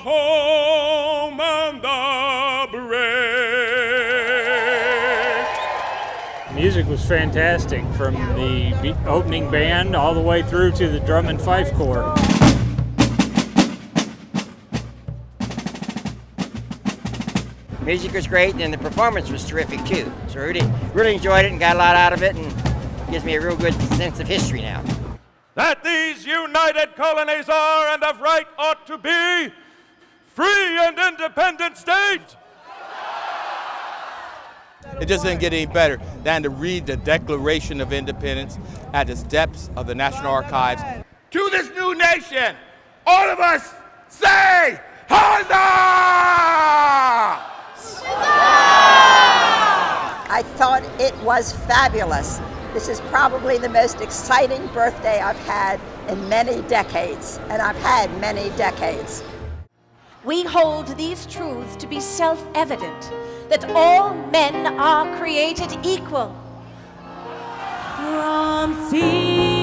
home on the break. Music was fantastic from the opening band all the way through to the drum and fife corps. Music was great and the performance was terrific too. So I really, really enjoyed it and got a lot out of it and gives me a real good sense of history now that these united colonies are and of right ought to be free and independent states. It just didn't get any better than to read the Declaration of Independence at the steps of the National Archives. To this new nation, all of us say, Huzzah! I thought it was fabulous. This is probably the most exciting birthday I've had in many decades, and I've had many decades. We hold these truths to be self evident that all men are created equal. From sea